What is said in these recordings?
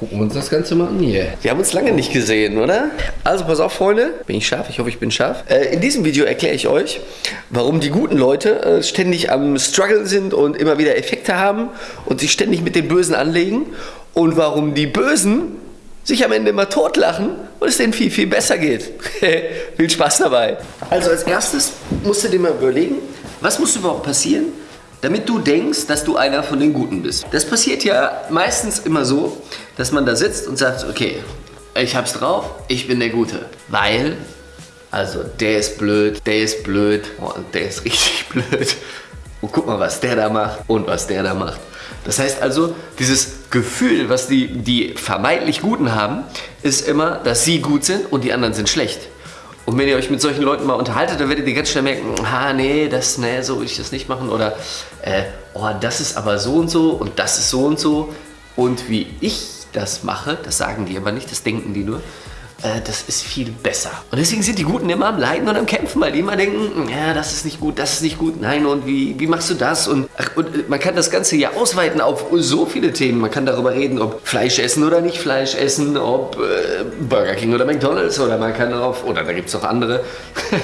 gucken wir uns das Ganze mal an hier. Wir haben uns lange nicht gesehen, oder? Also pass auf, Freunde. Bin ich scharf? Ich hoffe, ich bin scharf. Äh, in diesem Video erkläre ich euch, warum die guten Leute äh, ständig am Struggle sind und immer wieder Effekte haben und sich ständig mit den Bösen anlegen und warum die Bösen sich am Ende immer totlachen und es denen viel, viel besser geht. viel Spaß dabei. Also als erstes musst du dir mal überlegen, was muss überhaupt passieren, damit du denkst, dass du einer von den Guten bist. Das passiert ja meistens immer so, dass man da sitzt und sagt, okay, ich hab's drauf, ich bin der Gute. Weil, also der ist blöd, der ist blöd und der ist richtig blöd. Und guck mal, was der da macht und was der da macht. Das heißt also, dieses Gefühl, was die, die vermeintlich Guten haben, ist immer, dass sie gut sind und die anderen sind schlecht. Und wenn ihr euch mit solchen Leuten mal unterhaltet, dann werdet ihr ganz schnell merken, ah nee, das, nee, so will ich das nicht machen. Oder, äh, oh, das ist aber so und so und das ist so und so. Und wie ich das mache, das sagen die aber nicht, das denken die nur, äh, das ist viel besser. Und deswegen sind die Guten immer am Leiden und am Kämpfen, weil die immer denken, ja, das ist nicht gut, das ist nicht gut, nein, und wie, wie machst du das? Und, ach, und äh, man kann das Ganze ja ausweiten auf so viele Themen. Man kann darüber reden, ob Fleisch essen oder nicht Fleisch essen, ob äh, Burger King oder McDonalds oder man kann auf, oder da gibt es noch andere.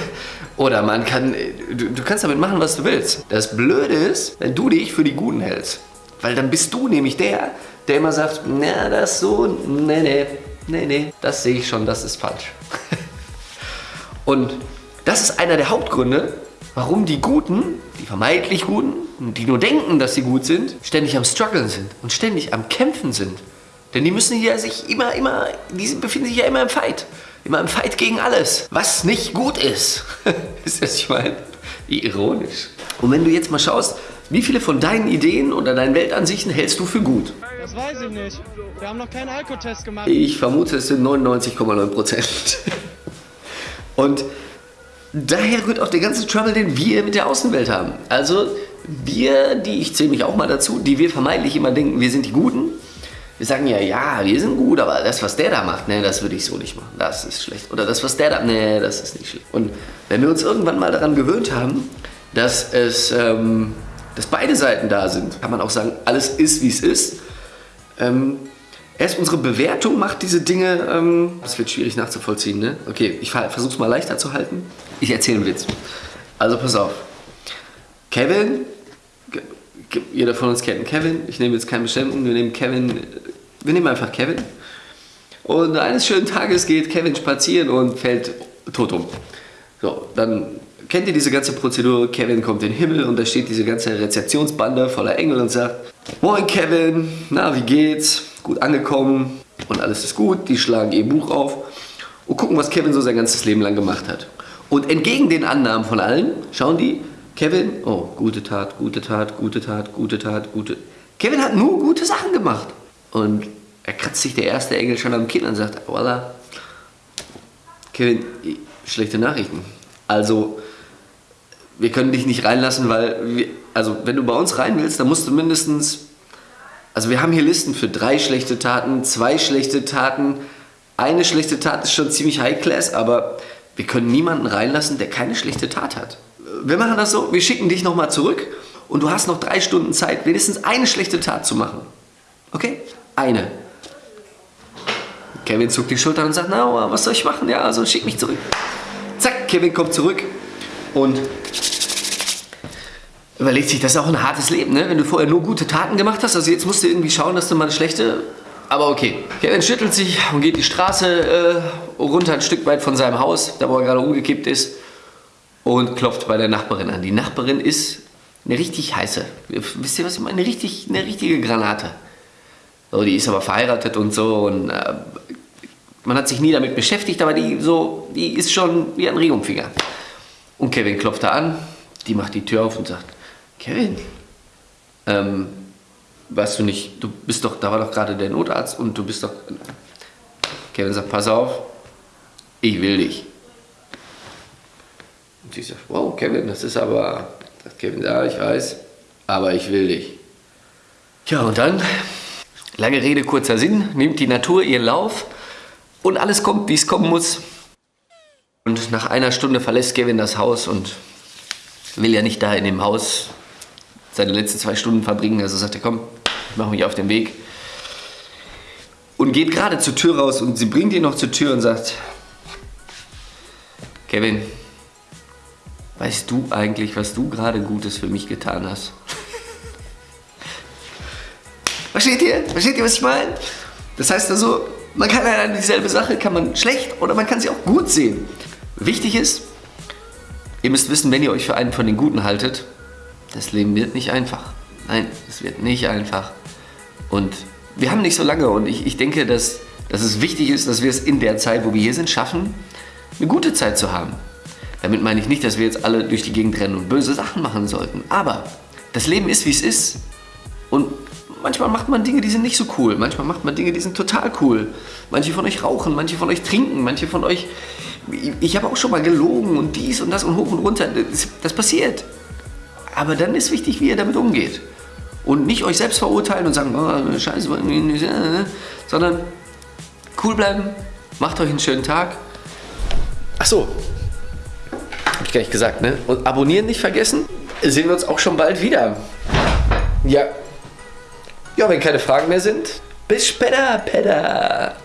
Oder man kann, äh, du, du, kannst damit machen, was du willst. Das Blöde ist, wenn du dich für die Guten hältst. Weil dann bist du nämlich der, der immer sagt, na, das so, nee, nee, nee, nee, das sehe ich schon, das ist falsch. Und das ist einer der Hauptgründe, warum die Guten, die vermeintlich Guten, die nur denken, dass sie gut sind, ständig am Struggeln sind und ständig am Kämpfen sind. Denn die müssen ja sich immer, immer, die befinden sich ja immer im Fight. Immer im Fight gegen alles, was nicht gut ist. ist das, ich meine, wie ironisch. Und wenn du jetzt mal schaust, wie viele von deinen Ideen oder deinen Weltansichten hältst du für gut? Das weiß ich nicht. Wir haben noch keinen Alkotest gemacht. Ich vermute, es sind 99,9 Prozent. Und daher rührt auch der ganze Trouble, den wir mit der Außenwelt haben. Also wir, die, ich zähle mich auch mal dazu, die wir vermeintlich immer denken, wir sind die Guten. Wir sagen ja, ja, wir sind gut, aber das, was der da macht, ne, das würde ich so nicht machen. Das ist schlecht. Oder das, was der da, ne, das ist nicht schlecht. Und wenn wir uns irgendwann mal daran gewöhnt haben, dass es, ähm, dass beide Seiten da sind, kann man auch sagen, alles ist, wie es ist. Ähm, erst unsere Bewertung macht diese Dinge, ähm, das wird schwierig nachzuvollziehen, ne? Okay, ich versuche es mal leichter zu halten. Ich erzähle einen Witz. Also pass auf. Kevin, jeder von uns kennt Kevin, ich nehme jetzt keinen bestimmten, wir nehmen Kevin, wir nehmen einfach Kevin. Und eines schönen Tages geht Kevin spazieren und fällt tot um. So, dann kennt ihr diese ganze Prozedur, Kevin kommt in den Himmel und da steht diese ganze Rezeptionsbande voller Engel und sagt, Moin Kevin, na wie geht's? Gut angekommen und alles ist gut. Die schlagen ihr Buch auf und gucken, was Kevin so sein ganzes Leben lang gemacht hat. Und entgegen den Annahmen von allen schauen die, Kevin, oh, gute Tat, gute Tat, gute Tat, gute Tat, gute... Kevin hat nur gute Sachen gemacht. Und er kratzt sich der erste Engel schon am Kinn und sagt, voila, Kevin, schlechte Nachrichten. Also, wir können dich nicht reinlassen, weil, wir, also wenn du bei uns rein willst, dann musst du mindestens, also wir haben hier Listen für drei schlechte Taten, zwei schlechte Taten, eine schlechte Tat ist schon ziemlich high class, aber wir können niemanden reinlassen, der keine schlechte Tat hat. Wir machen das so, wir schicken dich nochmal zurück und du hast noch drei Stunden Zeit, wenigstens eine schlechte Tat zu machen. Okay? Eine. Kevin zuckt die Schultern und sagt, na, was soll ich machen? Ja, also schick mich zurück. Zack, Kevin kommt zurück und überlegt sich, das ist auch ein hartes Leben, ne? wenn du vorher nur gute Taten gemacht hast. Also jetzt musst du irgendwie schauen, dass du mal eine schlechte... Aber okay. Kevin schüttelt sich und geht die Straße äh, runter ein Stück weit von seinem Haus, da wo er gerade umgekippt ist, und klopft bei der Nachbarin an. Die Nachbarin ist eine richtig heiße, wisst ihr was ich meine? Eine, richtig, eine richtige Granate. So, die ist aber verheiratet und so und äh, man hat sich nie damit beschäftigt, aber die, so, die ist schon wie ein Regumfinger. Und Kevin klopft da an, die macht die Tür auf und sagt, Kevin, ähm, weißt du nicht, du bist doch, da war doch gerade der Notarzt und du bist doch... Kevin sagt, pass auf, ich will dich. Und sie sagt, wow, Kevin, das ist aber... Sagt Kevin, ja, ich weiß, aber ich will dich. Tja, und dann, lange Rede, kurzer Sinn, nimmt die Natur ihren Lauf und alles kommt, wie es kommen muss. Und nach einer Stunde verlässt Kevin das Haus und will ja nicht da in dem Haus seine letzten zwei Stunden verbringen. Also sagt er, komm, ich mache mich auf den Weg. Und geht gerade zur Tür raus und sie bringt ihn noch zur Tür und sagt, Kevin, weißt du eigentlich, was du gerade Gutes für mich getan hast? Versteht ihr? Versteht ihr, was ich meine? Das heißt also, man kann eine dieselbe Sache, kann man schlecht oder man kann sie auch gut sehen. Wichtig ist, ihr müsst wissen, wenn ihr euch für einen von den Guten haltet, das Leben wird nicht einfach. Nein, es wird nicht einfach. Und wir haben nicht so lange und ich, ich denke, dass, dass es wichtig ist, dass wir es in der Zeit, wo wir hier sind, schaffen, eine gute Zeit zu haben. Damit meine ich nicht, dass wir jetzt alle durch die Gegend rennen und böse Sachen machen sollten. Aber das Leben ist, wie es ist. Und manchmal macht man Dinge, die sind nicht so cool. Manchmal macht man Dinge, die sind total cool. Manche von euch rauchen, manche von euch trinken, manche von euch... Ich habe auch schon mal gelogen und dies und das und hoch und runter. Das, das passiert. Aber dann ist wichtig, wie ihr damit umgeht. Und nicht euch selbst verurteilen und sagen, oh, scheiße, sondern cool bleiben, macht euch einen schönen Tag. Ach so, hab ich gar nicht gesagt, ne? Und abonnieren nicht vergessen. Sehen wir uns auch schon bald wieder. Ja. Ja, wenn keine Fragen mehr sind, bis später, Pedder.